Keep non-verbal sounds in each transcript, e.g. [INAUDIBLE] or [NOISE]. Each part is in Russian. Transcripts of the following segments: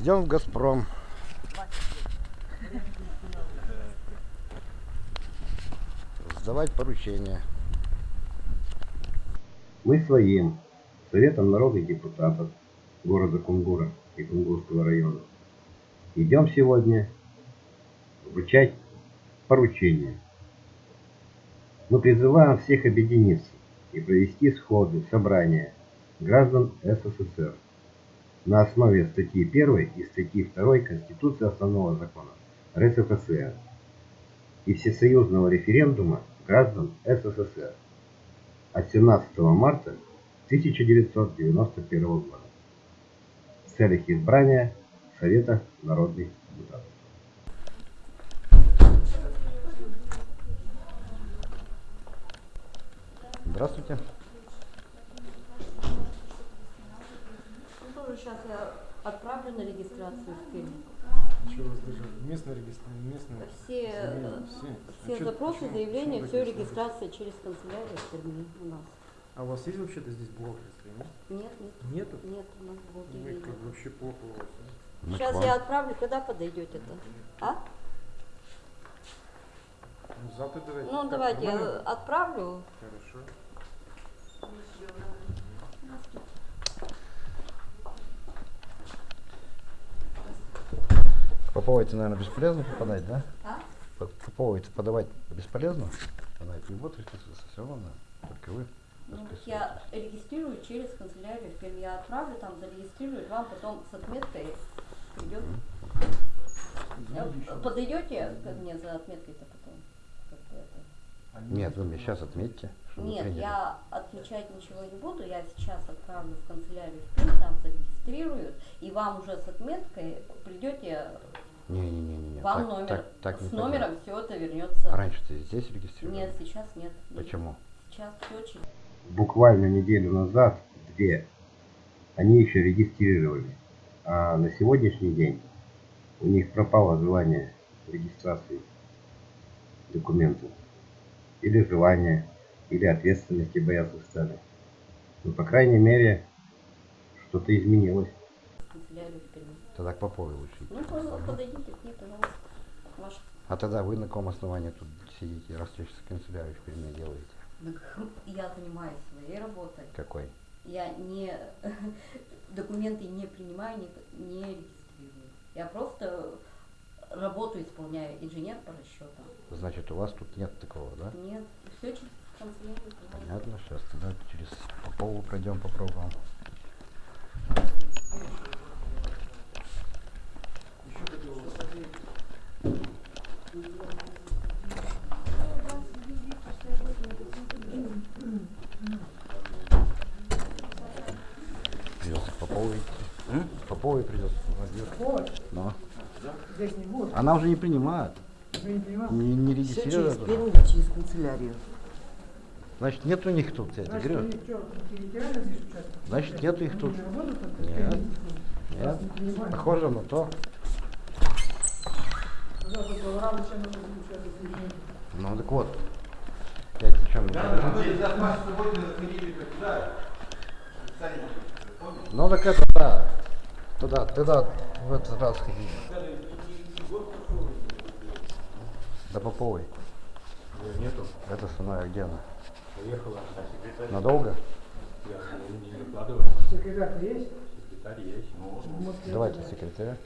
Идем в Газпром. Сдавать поручения. Мы своим Советом народных депутатов города Кунгура и Кунгурского района идем сегодня вручать поручения. Мы призываем всех объединиться и провести сходы, собрания граждан СССР на основе статьи 1 и статьи 2 Конституции Основного закона РСФСР и всесоюзного референдума граждан СССР от 17 марта 1991 года в целях избрания Совета народных депутатов. Здравствуйте. Сейчас я отправлю на регистрацию в. Что у вас даже местная регистрация, местная? Все, э, все. все А запросы, почему- заявления, почему все регистрация? через канцелярию в Перми у нас. А у вас есть вообще-то здесь бухгалтерская, нет? Нет, нет, Нету? нет, у нас Вы бухгалтерии как нет. вообще плохо у вас. а? Сейчас вам. я отправлю, когда подойдете-то? А? Ну, завтра давайте. Ну, Как, давайте я нормально? отправлю. Хорошо. Поповой-то, наверное, бесполезно попадать, да? А? По- Поповой-то подавать бесполезно? Она и вот регистрация все равно, только вы. Ну, я регистрирую через канцелярию в Перми. Я отправлю, там зарегистрируют, вам потом с отметкой придет. Э, Подойдете ко мне за отметкой-то потом? Нет, вы мне сейчас отметьте, Нет, приняли. я отмечать ничего не буду, я сейчас отправлю в канцелярию в Пермь, там зарегистрируют, и вам уже с отметкой придете, Не-не-не-не. вам так, номер, Так, так не с номером все это вернется. А раньше ты здесь регистрировал? Нет, сейчас нет. Почему? Сейчас все через Буквально неделю назад, две, они еще регистрировали. А на сегодняшний день у них пропало желание регистрации документов. Или желание, или ответственности боятся стали. Ну, по крайней мере, что-то изменилось. Тогда к Поповой лучше идти. Ну, просто подойдите к ней, пожалуйста. Ваш... А тогда вы на каком основании тут сидите, раз сейчас канцелярию в Перми делаете? Я занимаюсь своей работой. Какой? Я не [LAUGHS] документы не принимаю, не, не регистрирую. Я просто работу исполняю, инженер по расчетам. Значит, у вас тут нет такого, да? Нет, все через канцелярию. пожалуйста. Понятно, сейчас тогда через Попову пройдем, попробуем. Придется к Поповой идти. К Поповой придется. Но. Здесь не будет. Она уже не принимает. Не понимаете? Не, не Все через регистрирует. первую или через канцелярию. Значит, нет у них тут, я тебе Значит, говорю. что? Значит, нету их Они тут. Нет. Нет. Похоже на то. Ну так вот. Я тебе чем. Ну так это да. Туда, туда в этот раз ходили. Да Поповой. Нету. Это со мной, а где она? Поехала. Секретарь. Надолго? Я не накладываю. Секретарь есть? Секретарь есть. Ну, Давайте секретаря.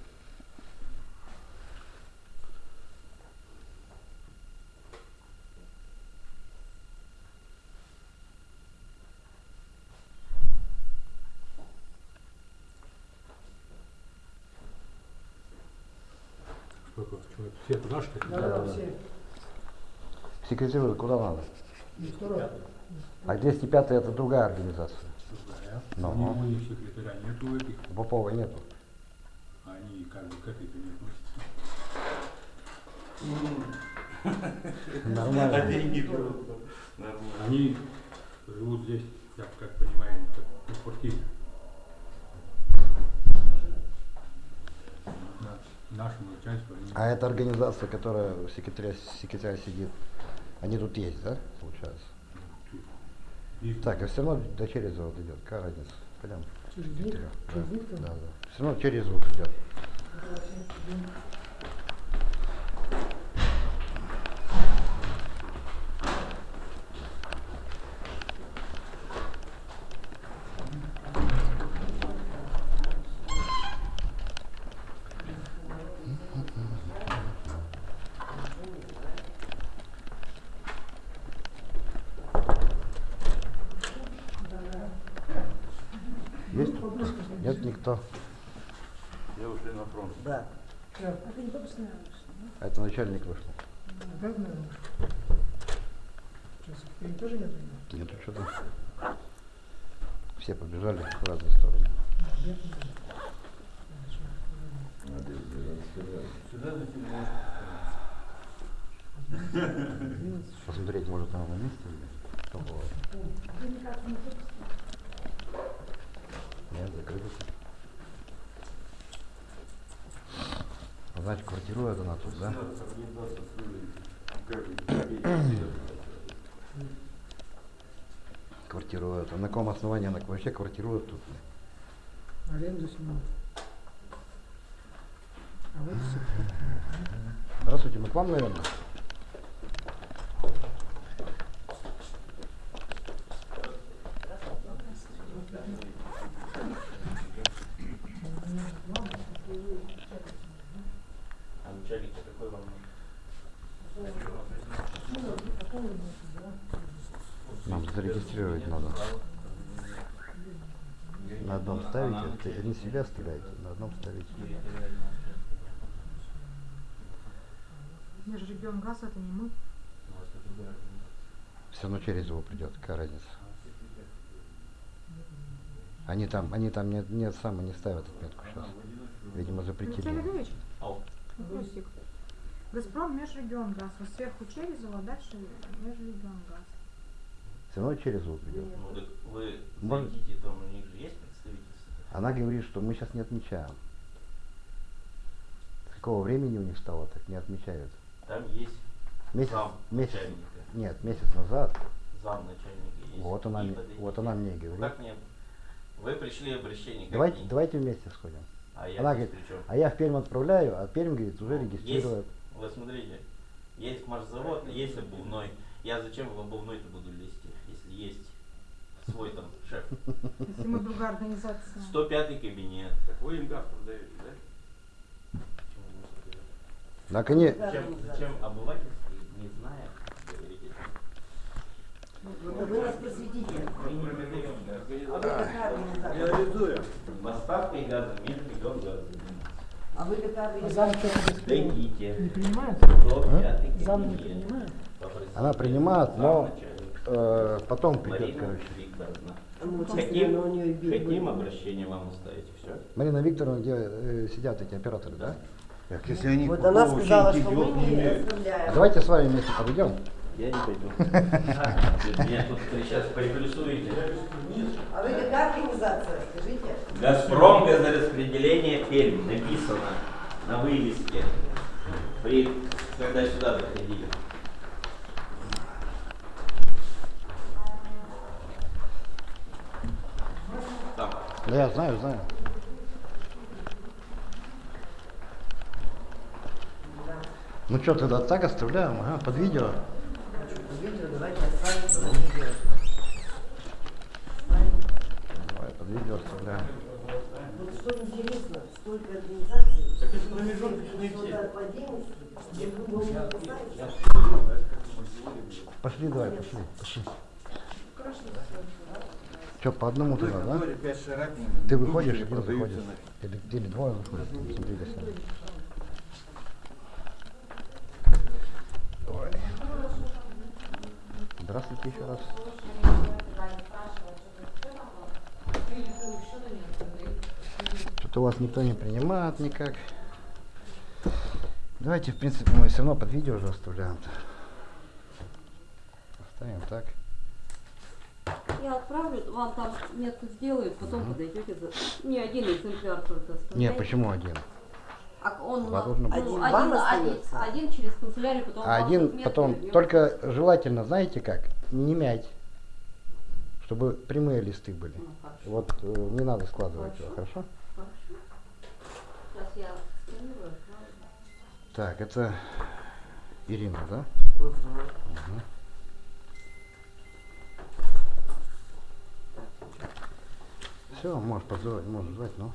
сколько человек? Все туда, что ли? Да, да, все. Секретарю куда надо? А 205 это другая организация. Другая. Ну. У них, секретаря нету этих. У Поповой нету. Они как бы к этой-то не относятся. Нормально. Они живут здесь, я как понимаю, как на квартире. На- Нашему начальству А эта организация, которая секретаря, секретаря сидит, они тут есть, да, получается? Так, а все равно до Черезова идет. Какая разница? Пойдем. Через? Да, Через да, да. Все равно через звук идет. Есть тут кто? Нет никто. Я ушли на фронт. Да. Так, А это начальник вышел. опять, наверное. Сейчас их тоже нет? Нету что-то. Все побежали в разные стороны. Посмотреть, может, она на месте или что было. Нет, закрыто. Значит, квартирует она тут, да? Квартирует. А на каком основании она вообще квартирует тут? Аренду снимают. А вот. Здравствуйте, мы к вам, наверное? А начальник какой вам? Нам зарегистрировать надо. На одном ставите, ты не себя оставляете, на одном ставите. Межрегионгаз это не мы. Все равно через его придет, какая разница. Они там, они там не, не сами не ставят отметку сейчас. Видимо, запретили. Олегович, Ау. Газпром Межрегионгаз. Вот сверху Черезово, а дальше Межрегионгаз. Все равно через его придет. Ну так вы Может- зайдите, там у них же есть представительство. Она говорит, что мы сейчас не отмечаем. С какого времени у них стало, так не отмечают. Там есть Месяц, зам месяц, начальника. нет, месяц назад. Зам начальника есть. Вот она, И мне- вот она мне Ну, говорит. Как мне? Вы пришли обращение. Давайте, давайте вместе сходим. А я Она говорит, а я в Пермь отправляю, а Пермь, говорит, уже Есть, вы смотрите, есть маршзавод, есть обувной. Я зачем в обувной-то буду лезть, если есть свой там шеф? Если мы другая организация. 105 кабинет. Так вы им газ продаете, да? Они, Зачем, зачем обывательский, не зная, говорите? Вы нас просветите. Мы не продаем. А? Реализуем. Поставкой газа, межрегион газа. А вы какая А зам первого Дойдите. не принимает? 105 Зам не принимает? Она принимает, но э, потом придет, Марина короче. Хотим, хотим обращение вам оставить, все. Марина Викторовна, где э, сидят эти операторы, да? Так, если они Вот она сказала, что мы не оставляем. Давайте с вами вместе подойдем. Я не пойду. [LAUGHS] Меня тут сейчас приплюсуете. А вы какая организация? Скажите. Газпром газораспределение Пермь написано на вывеске. При, когда сюда заходили. Там. Да я знаю, знаю. Ну что, тогда так оставляем, ага, под видео. Видео Пошли, пошли. Что, по одному туда, да? Ты выходишь, один заходишь. Или, или двое выходят, смотри, сюда. Ой. Здравствуйте еще раз. Что-то у вас никто не принимает никак. Давайте, в принципе, мы все равно под видео уже оставляем. -то. Так. Я отправлю, вам там метку сделают, потом подойдете за... Не один экземпляр только Не, оставляйте. почему один? А он быть. ну, Один один, один, один через канцелярию, потом А один потом, вернем. только желательно, знаете как, не мять, чтобы прямые листы были. Ну, хорошо. Вот э, не надо складывать его, хорошо? Хорошо. Сейчас я Так, это Ирина, да? Все, можешь позвать, можешь звать, ну.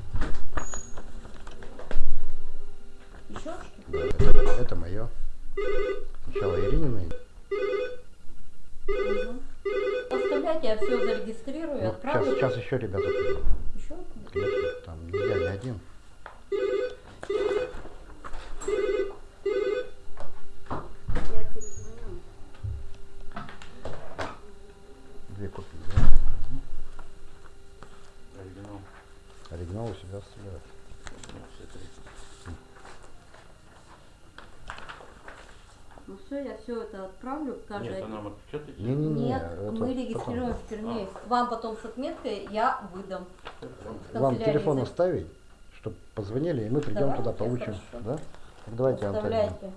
Еще что? Да, это, это мое. Сначала Иринина. Угу. Оставляйте, я все зарегистрирую, Ну, сейчас, отправлю. сейчас еще ребята. Еще? Конечно, там я не один. Я перезвоню. Две копии, да? Оригинал. Оригинал у себя оставляют. Ну все, я все это отправлю. Каждый Нет, она отпечатайте. Не-не-не. Нет, это мы потом. регистрируем в Перне. Вам потом с отметкой я выдам. Вам телефон оставить, чтобы позвонили, и мы придем Давайте, туда, получим. Да? Так давайте. Оставляйте.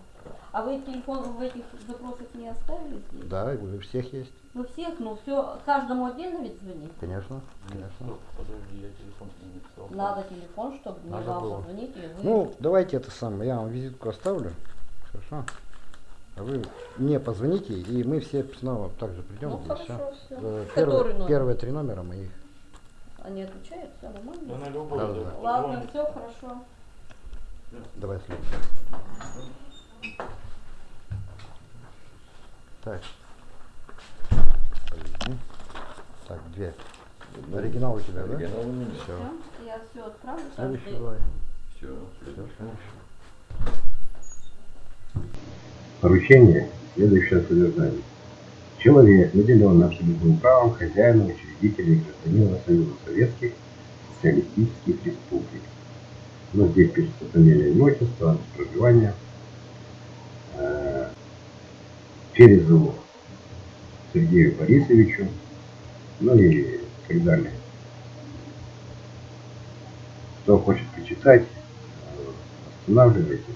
А вы телефон в этих запросах не оставили здесь? Да, у всех есть. Ну всех, ну все, каждому отдельно ведь звонить? Конечно, конечно. Стоп, подожди, я телефон не написал. Надо телефон, чтобы не Надо вам было. позвонить и вы... Ну, давайте это самое, я вам визитку оставлю. Хорошо. А вы мне позвоните, и мы все снова также придем. Ну, и хорошо, всё. всё. Э, Первые, номер? первые три номера моих. Они отвечают, все нормально? Да на любой. Да. да. Ладно, все хорошо. Давай следующий. Так. Так, две. Оригинал у тебя, да? Все. Все, я все отправлю. Следующий каждый- давай. Все. Всё, следующий. Поручение следующее содержание. Человек наделен абсолютным правом хозяина, учредителя и гражданина Союза Советских Социалистических Республик. Ну, здесь пишется фамилия, отчество, адрес проживания. Э, Перезову Сергею Борисовичу, ну и так далее. Кто хочет почитать, останавливайте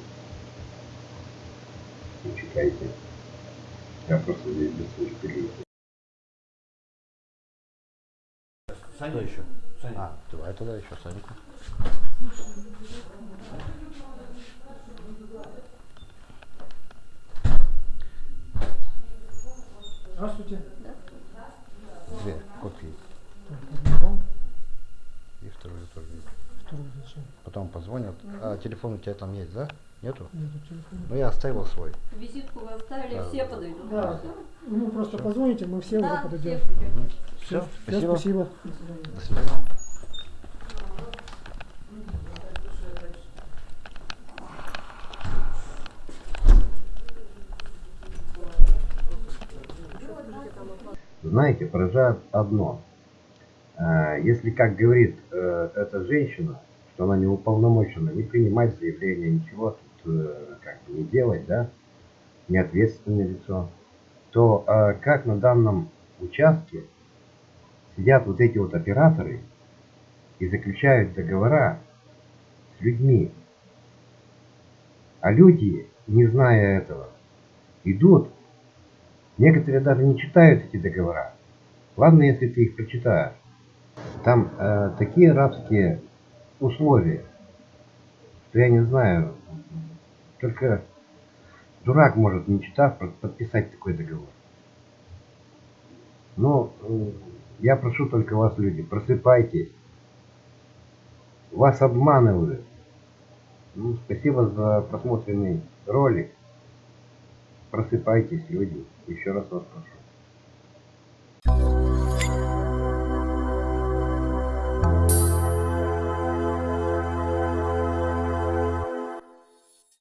и читайте. Я просто здесь быстро перейду. Саня еще. Саня. А, давай тогда еще Саньку. Здравствуйте. Две копии. Так, одного, И вторую тоже. второго зачем? Потом позвонят. А телефон у тебя там есть, да? Нету? Нету телефона. Ну я оставил свой. Визитку вы оставили, Да, все подойдут. Да. Ну, просто позвоните, мы все уже Да, подойдем. все придете. Все, Всё, спасибо. спасибо. До свидания. Знаете, поражает одно. А, Если, как говорит э, эта женщина, что она не уполномочена не принимать заявления, ничего тут э, как бы не делать, да, не ответственное лицо, то а, как на данном участке сидят вот эти вот операторы и заключают договора с людьми, а люди, не зная этого, идут Некоторые даже не читают эти договора. Ладно, если ты их прочитаешь. Там э, такие рабские условия, что я не знаю, только дурак может, не читав, подписать такой договор. Но э, я прошу только вас, люди, просыпайтесь. Вас обманывают. Ну, спасибо за просмотренный ролик. Просыпайтесь, люди. Еще раз вас прошу.